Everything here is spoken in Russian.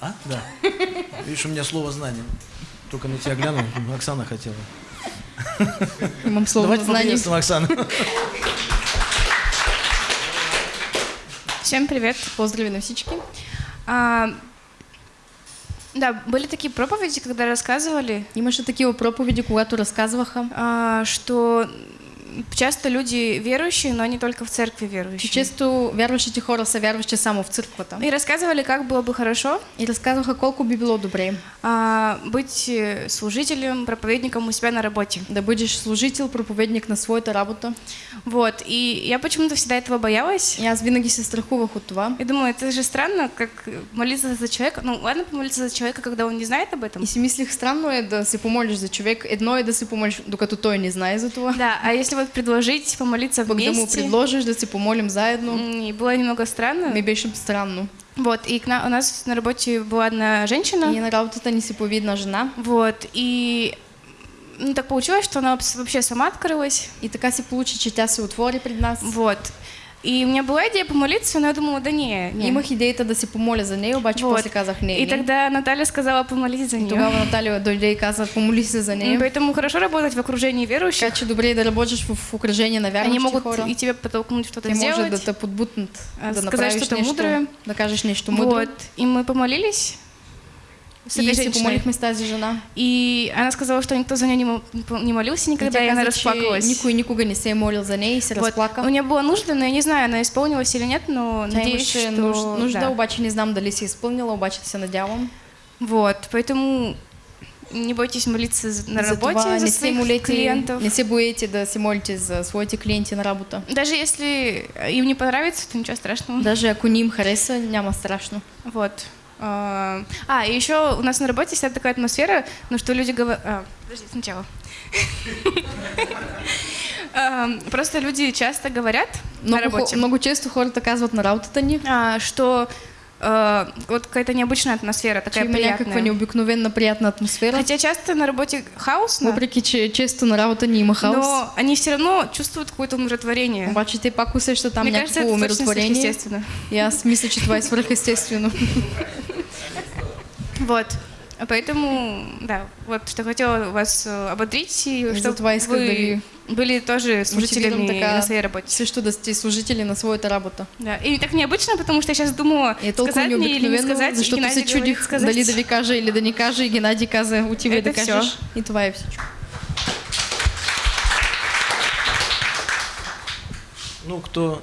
А? Да. Видишь, у меня слово знание. Только на тебя глянул, Оксана хотела. Имам слово Давайте поприветствуем Оксану. Всем привет. Поздрави на всички. А, да, были такие проповеди, когда рассказывали, Имаше такива проповеди, когато разказваха, а, что часто люди верующие, но не только в церкви верующие. често вярващите хора са вярващи само в църквата. И рассказывали, как было бы хорошо И разказваха колко би било добре а, быть э, служителем, проповедником у себя на работе. да бъдеш служител, проповедник на своята работа. Вот. И я почему-то всегда этого боялась. Аз винаги се страхувах от това. И думаю, это же странно, как молиться за человека. Ну, ладно помолиться за человека, когда он не знает об этом. И си мислих, странно е да се помолиш за човек. Едно е да се помолиш, докато той не знае за това. Да, а если вот предложить помолиться Пък да му вместе, предложиш да се помолим заедно, м, и было немного странно. ми беше странно. Вот, и к на- у нас на работе была одна женщина, И на работата ни се появи една жена. вот, и ну, так получилось, что она вообще сама открылась, И така се получи, че тя се отвори пред нас. вот. И у меня была идея помолиться, но я думала, да не, не. Имах идеята да се помоля за нея, обаче Вот. после казах не. И не. тогда Наталья сказала помолись за нее. тогава Наталия дойде и каза, помоли се за нея. Поэтому хорошо работать в окружении верующих. Така че добре да работиш в, в окружение на Они вярващи могут хора. и тебя подтолкнуть что-то сделать. да те подбутнат, а, да сказать что-то мудрое. да кажеш нещо мудро. Вот. И мы помолились с И этой се женщиной. помолихме с тази жена. И она сказала, что никто за нее не, не молился И никогда, тя и она расплакалась. никой никога не се молил за нея и се Вот. разплака. У нее было нужда, но я не знаю, она исполнилась или нет, но надеюсь, что... нуж- нужда, да. обаче не знам дали се изпълнила, обаче се надявам. Вот, поэтому не бойтесь молиться за- на работе Затова за не своих молете, клиентов. не се боите да се молите за своите клиенти на работа. Даже если им не понравится, то ничего страшного. Даже ако не им хареса, няма страшно. Вот. А, а, и еще у нас на работе вся такая атмосфера, ну что люди говорят... А, подожди, сначала. А, Просто люди часто говорят на работе, много често хората казват на работата ни, а, что а, вот какая-то необычная атмосфера, такая някаква приятная. необикновена приятна атмосфера. Хотя часто на работе хаосно, Въпреки, че често на работа ни има хаос, но они все равно чувствуют какое-то умиротворение. обаче те пак усещат там Мне кажется, някакво это точно умиротворение. сверхъестественно. Аз мисля, че това е. Вот. Поэтому, да, вот что хотела вас э, ободрить, и чтобы вы были тоже служителями така на своей работе. също да сте служители на своята работа. Да. И так необычно, потому что я сейчас думала, И е сказать мне или не сказать, защото Геннадий се чудих сказать. дали да ви кажа или да не кажа и Геннадий каза, отивай да кажеш. И това е всичко. Ну, кто